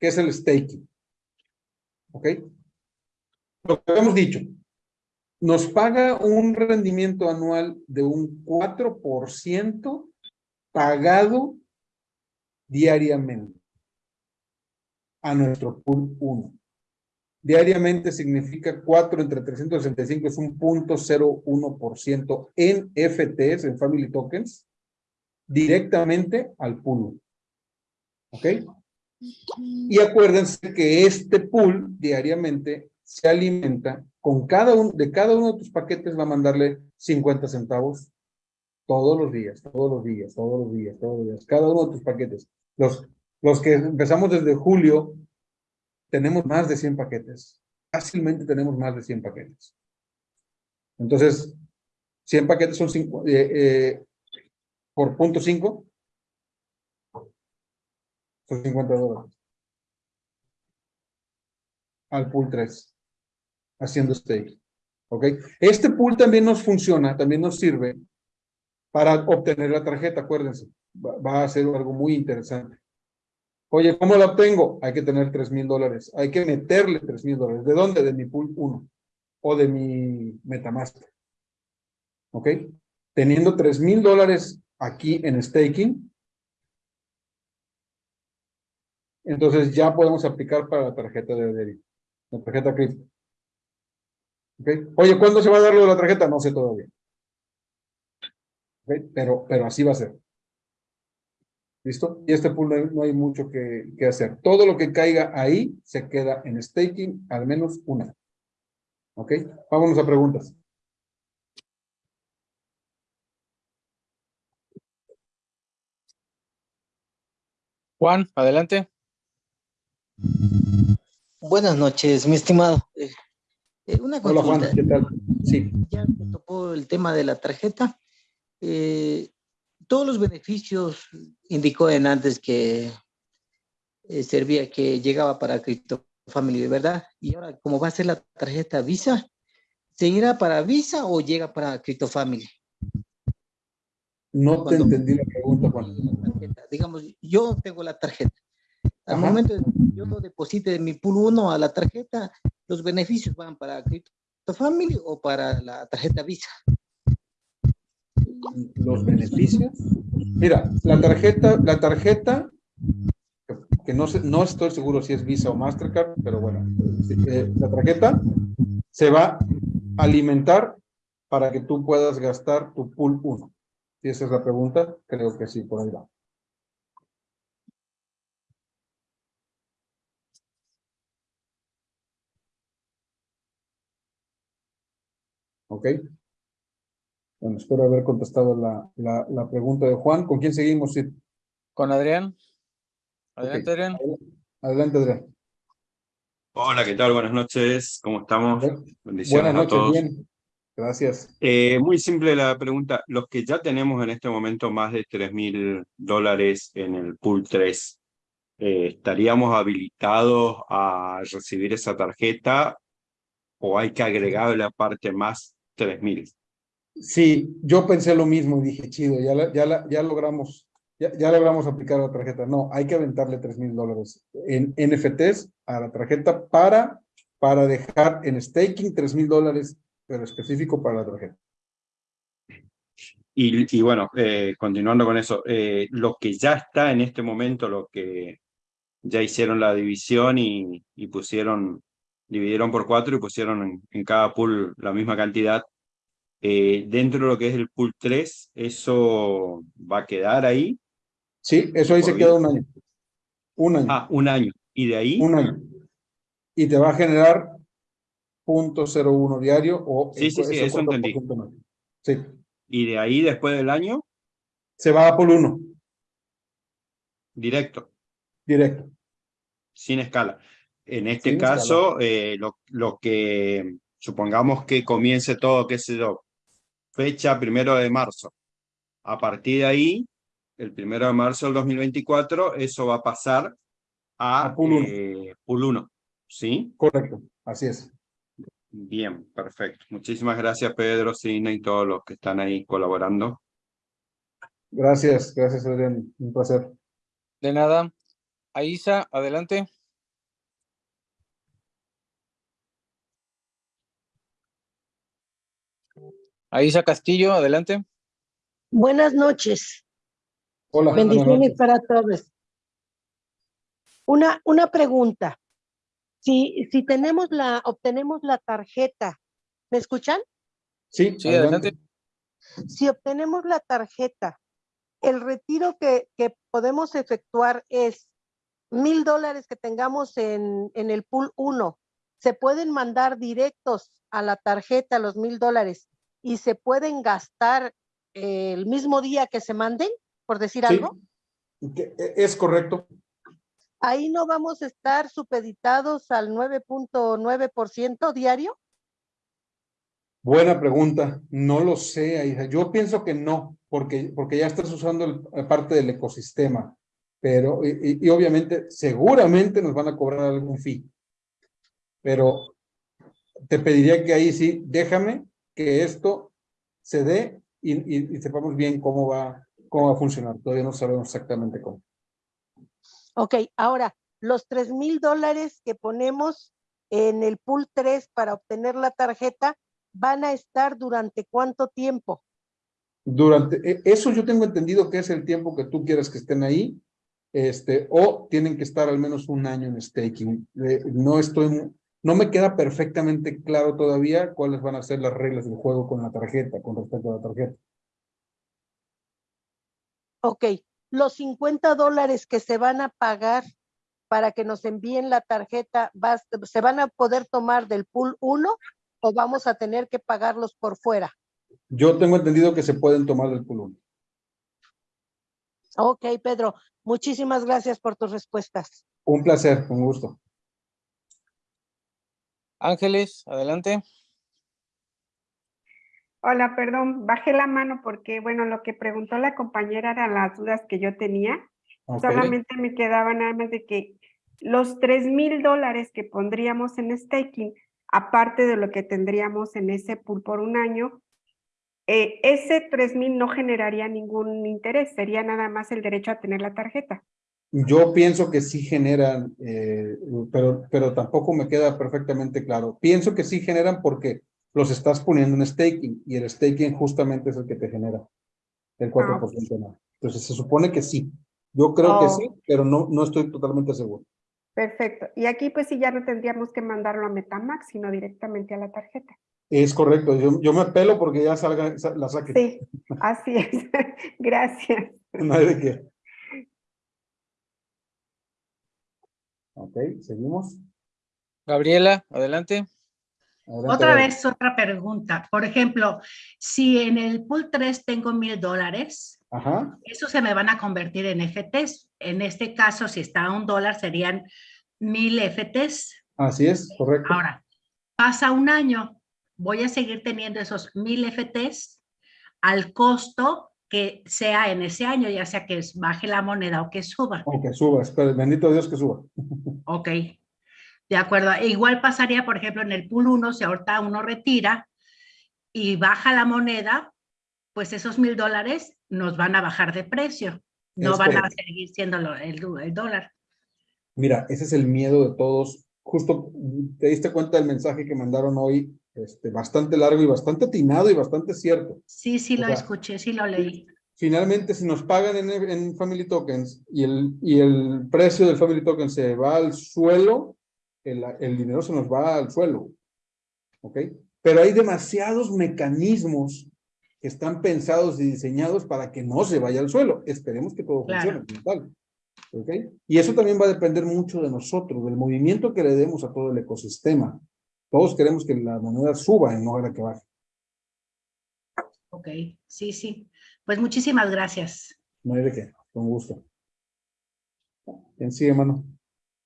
que es el staking. ¿Ok? Lo que hemos dicho, nos paga un rendimiento anual de un 4% pagado diariamente a nuestro pool 1. Diariamente significa 4 entre 365 es un punto ciento en FTs, en Family Tokens, directamente al pool. ¿Ok? Y acuérdense que este pool diariamente se alimenta con cada uno, de cada uno de tus paquetes va a mandarle 50 centavos todos los días, todos los días, todos los días, todos los días, cada uno de tus paquetes. Los, los que empezamos desde julio, tenemos más de 100 paquetes. Fácilmente tenemos más de 100 paquetes. Entonces, 100 paquetes son cinco, eh, eh, por punto 5, son 50 dólares. Al pool 3, haciendo stake. ¿Ok? Este pool también nos funciona, también nos sirve para obtener la tarjeta, acuérdense. Va, a ser algo muy interesante. Oye, ¿cómo la obtengo? Hay que tener 3 mil dólares. Hay que meterle 3 mil dólares. ¿De dónde? De mi pool 1 o de mi Metamaster. ¿Ok? Teniendo 3 mil dólares aquí en staking, entonces ya podemos aplicar para la tarjeta de débito, la tarjeta cripto. ¿Okay? Oye, ¿cuándo se va a dar la tarjeta? No sé todavía. Pero, pero así va a ser. ¿Listo? Y este pool no hay, mucho que, que, hacer. Todo lo que caiga ahí se queda en staking al menos una. ¿Ok? Vámonos a preguntas. Juan, adelante. Buenas noches, mi estimado. Eh, eh, una Hola Juan, ¿qué tal? Sí. Ya me tocó el tema de la tarjeta. Eh, todos los beneficios indicó en antes que servía que llegaba para Crypto Family, ¿verdad? Y ahora, ¿cómo va a ser la tarjeta Visa? ¿Se irá para Visa o llega para Crypto Family? No te entendí la pregunta, Juan. Digamos, yo tengo la tarjeta. Al momento de yo lo deposite de mi pool 1 a la tarjeta, ¿los beneficios van para Crypto Family o para la tarjeta Visa? Los beneficios. Mira, la tarjeta, la tarjeta, que no, sé, no estoy seguro si es Visa o Mastercard, pero bueno, eh, la tarjeta se va a alimentar para que tú puedas gastar tu pool 1. Si esa es la pregunta, creo que sí, por ahí va. ¿Ok? Bueno, espero haber contestado la, la, pregunta de Juan. ¿Con quién seguimos, Con Adrián. Adelante, Adrián. Adelante, Adrián. Hola, ¿qué tal? Buenas noches. ¿Cómo estamos? Bendiciones Buenas noches, a todos. bien. Gracias. Eh, muy simple la pregunta. Los que ya tenemos en este momento más de 3 mil dólares en el pool 3, eh, ¿estaríamos habilitados a recibir esa tarjeta o hay que agregarle aparte más 3 mil? Sí, yo pensé lo mismo y dije, chido, ya, ya, ya logramos ya, ya, logramos aplicar la tarjeta. No, hay que aventarle 3 mil dólares en NFTs a la tarjeta para, para dejar en staking 3 mil dólares pero específico para la tarjeta. Y, y bueno, eh, continuando con eso, eh, lo que ya está en este momento, lo que ya hicieron la división y, y pusieron, dividieron por cuatro y pusieron en, cada pool la misma cantidad, eh, dentro de lo que es el pool 3, ¿eso va a quedar ahí? Sí, eso ahí se queda un año. Un año. Ah, un año. ¿Y de ahí? Un año. Y te va a generar .01 diario o... Sí, sí, sí, eso entendí. Sí. ¿Y de ahí, después del año? Se va a por 1. Directo. Directo. Sin escala. En este caso, eh, lo, lo, que supongamos que comience todo, qué sé yo, fecha primero de marzo. A partir de ahí, el primero de marzo del 2024, eso va a pasar a, a pool 1. Eh, pool 1. ¿Sí? Correcto, así es. Bien, perfecto. Muchísimas gracias, Pedro, Cine y todos los que están ahí colaborando. Gracias, gracias, Adrián. Un placer. De nada. Aisa, adelante. Aisa Castillo, adelante. Buenas noches. Hola. buenas Bendiciones noches. para todos. Una, una pregunta. Si, si tenemos la, obtenemos la tarjeta, ¿me escuchan? Sí, Sí, adelante. Si obtenemos la tarjeta, el retiro que, que podemos efectuar es mil dólares que tengamos en, en el pool 1. Se pueden mandar directos a la tarjeta los mil dólares y se pueden gastar eh, el mismo día que se manden, por decir Sí, algo. e- es correcto. ahí no vamos a estar supeditados al 9.9% diario. Buena pregunta. No lo sé, Aisa. Yo pienso que no, porque, porque ya estás usando el- eh, parte del ecosistema. Pero, y- y obviamente, seguramente nos van a cobrar algún fee. Pero te pediría que ahí sí, déjame que esto se dé y, y- y sepamos bien cómo va, cómo va a funcionar. Todavía no sabemos exactamente cómo. Ok, ahora, los 3 mil dólares que ponemos en el pool 3 para obtener la tarjeta van a estar durante cuánto tiempo? Durante, e- eso yo tengo entendido que es el tiempo que tú quieras que estén ahí, este, o tienen que estar al menos un año en staking. Eh, no estoy, no me queda perfectamente claro todavía cuáles van a ser las reglas del juego con la tarjeta, con respecto a la tarjeta. Ok, los 50 dólares que se van a pagar para que nos envíen la tarjeta, ¿vas- ¿se van a poder tomar del pool 1 o vamos a tener que pagarlos por fuera? Yo tengo entendido que se pueden tomar del pulón. Ok, Pedro, muchísimas gracias por tus respuestas. Un placer, un gusto. Ángeles, adelante. Hola, perdón, bajé la mano porque, bueno, lo que preguntó la compañera eran las dudas que yo tenía. Solamente me quedaba nada más de que los tres mil dólares que pondríamos en staking, aparte de lo que tendríamos en ese pool por un año, eh, ese tres mil no generaría ningún interés, sería nada más el derecho a tener la tarjeta. Yo pienso que sí generan, eh, pero, pero tampoco me queda perfectamente claro. Pienso que sí generan porque los estás poniendo en staking y el staking justamente es el que te genera el 4% más. Entonces se supone que sí. Yo creo que Oh. sí, pero no, no estoy totalmente seguro. Perfecto. Y aquí pues sí ya no tendríamos que mandarlo a Metamax, sino directamente a la tarjeta. Es correcto, yo, yo me apelo porque ya salga, sa- la saque. Sí, así es. Gracias. No hay de qué. Ok, seguimos. Gabriela, adelante. Adelante, Otra vez, otra pregunta. Por ejemplo, si en el pool 3 tengo mil dólares, esos se me van a convertir en FTs. En este caso, si está a un dólar, serían mil FTs. así es, correcto. Ahora, pasa un año, voy a seguir teniendo esos mil FTs al costo que sea en ese año, ya sea que baje la moneda o que suba. Aunque suba, espera, bendito Dios que suba. Ok, de acuerdo. E igual pasaría, por ejemplo, en el pool 1, si ahorita uno retira y baja la moneda, pues esos mil dólares nos van a bajar de precio. No Es van a seguir siendo el, el dólar. Mira, ese es el miedo de todos. Justo te diste cuenta del mensaje que mandaron hoy, este, bastante largo y bastante atinado y bastante cierto. Sí, sí O lo sea, escuché, sí lo leí. Finalmente, si nos pagan en, en Family Tokens y el, y el precio del Family Token se va al suelo, el, el dinero se nos va al suelo. ¿Ok? Pero hay demasiados mecanismos que están pensados y diseñados para que no se vaya al suelo. Esperemos que todo Claro. funcione tal. ¿Ok? Y eso también va a depender mucho de nosotros, del movimiento que le demos a todo el ecosistema. Todos queremos que la moneda suba en lugar de que baje. Ok, sí, sí. Pues muchísimas gracias. No hay de qué, con gusto. ¿Quién sigue, mano?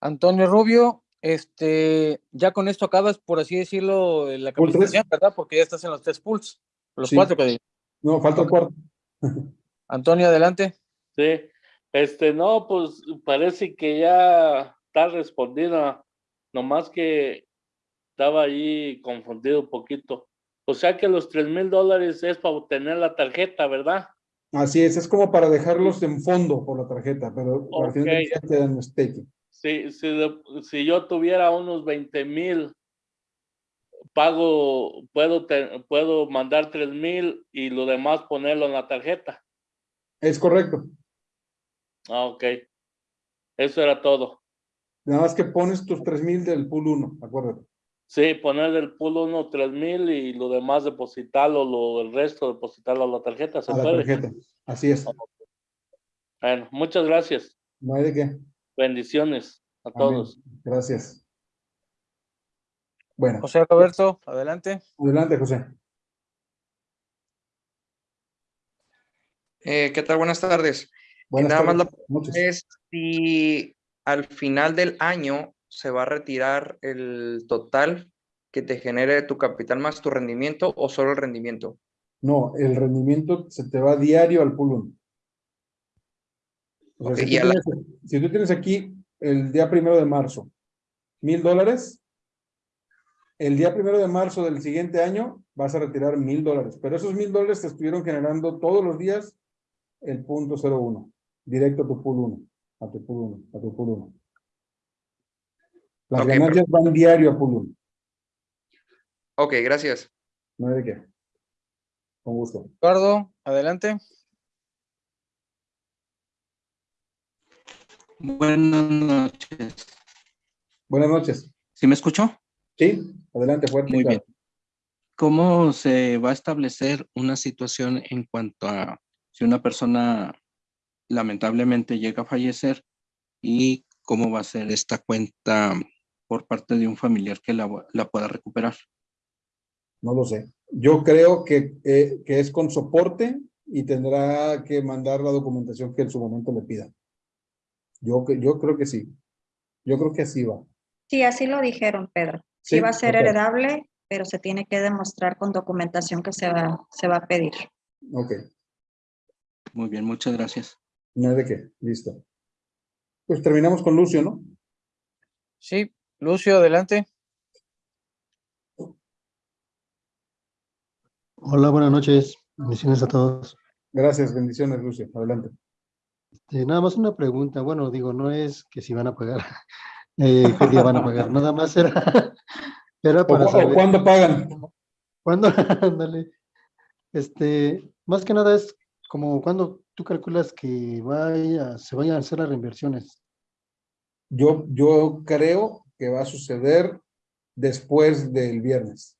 Antonio Rubio, este, ya con esto acabas, por así decirlo, la capacitación, ¿verdad? Porque ya estás en los tres pools, los Sí. cuatro que di. No, falta el cuarto. Antonio, adelante. Sí, este, no, pues parece que ya está respondida, nomás que estaba ahí confundido un poquito. O sea que los tres mil dólares es para obtener la tarjeta, ¿verdad? Así es, es como para dejarlos en fondo por la tarjeta, pero al final del Ok. día quedan en staking. Si, si, si yo tuviera unos 20 mil pago, puedo, te- puedo mandar tres mil y lo demás ponerlo en la tarjeta. Es correcto. Ah, ok. Eso era todo. Nada más que pones tus tres mil del pool 1, acuérdate. Sí, poner del pool 1 tres mil y lo demás depositarlo, lo, el resto depositarlo a la tarjeta. ¿Se A la puede? tarjeta. Así es. Bueno, muchas gracias. No hay de qué. Bendiciones a Amén. todos. Gracias. Bueno, José Roberto, adelante. adelante, José. Eh, ¿qué tal? Buenas tardes. Buenas nada más tardes. la Noches. Es si al final del año se va a retirar el total que te genere tu capital más tu rendimiento o solo el rendimiento. No, el rendimiento se te va diario al pool 1. O sea, Ok, si, tú la- tienes, si tú tienes aquí el día primero de marzo, mil dólares, el día primero de marzo del siguiente año vas a retirar mil dólares, pero esos mil dólares te estuvieron generando todos los días el punto 01, directo a tu pool 1, a tu pool 1, a tu pool 1. Las Ok, ganancias van diario a 1, Ok, gracias. no hay de qué. Con gusto. Eduardo, adelante. Buenas noches. Buenas noches. ¿Sí me escuchó? Sí, adelante, fuerte. Muy bien. ¿Cómo se va a establecer una situación en cuanto a si una persona lamentablemente llega a fallecer y cómo va a ser esta cuenta por parte de un familiar que la, la pueda recuperar? No lo sé. Yo creo que, eh, que es con soporte y tendrá que mandar la documentación que en su momento le pida. Yo, que- yo creo que sí. Yo creo que así va. Sí, así lo dijeron, Pedro. Sí, Sí, va a ser ok. heredable, pero se tiene que demostrar con documentación que se va, se va a pedir. Ok. Muy bien, muchas gracias. No hay de qué. Listo. Pues terminamos con Lucio, ¿no? Sí, Lucio, adelante. Hola, buenas noches. Bendiciones a todos. Gracias, bendiciones, Lucio. Adelante. Eh, nada más una pregunta. Bueno, digo, no es que si van a pagar, eh, qué día van a pagar. Nada más era, era ¿O, para o saber. cuándo pagan? ¿Cuándo? Ándale. Este, más que nada es como cuando tú calculas que vaya, se vayan a hacer las reinversiones. Yo, yo creo que va a suceder después del viernes.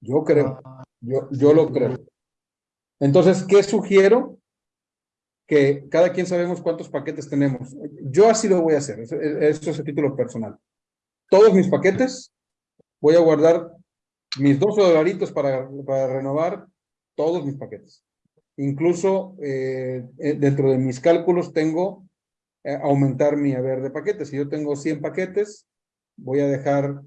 Yo creo. Yo, yo lo creo. Entonces, ¿qué sugiero? Que cada quien sabemos cuántos paquetes tenemos. Yo así lo voy a hacer. Eso, eso es a título personal. Todos mis paquetes, voy a guardar mis 12 dolaritos para, para renovar todos mis paquetes. Incluso eh, eh, dentro de mis cálculos tengo eh, aumentar mi haber de paquetes. Si yo tengo 100 paquetes, voy a dejar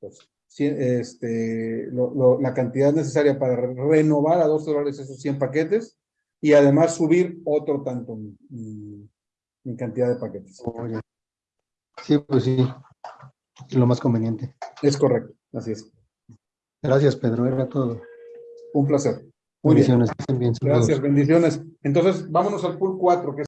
pues, este, lo- lo- la cantidad necesaria para re- renovar a 12 dólares esos 100 paquetes y además subir otro tanto mi, mi- mi cantidad de paquetes. Sí, pues sí. Lo más conveniente. Es correcto, así es. Gracias, Pedro. Era todo. Un placer. Muy bien. Bendiciones. bien. Saludos. Gracias, bendiciones. Entonces, vámonos al pool 4, que es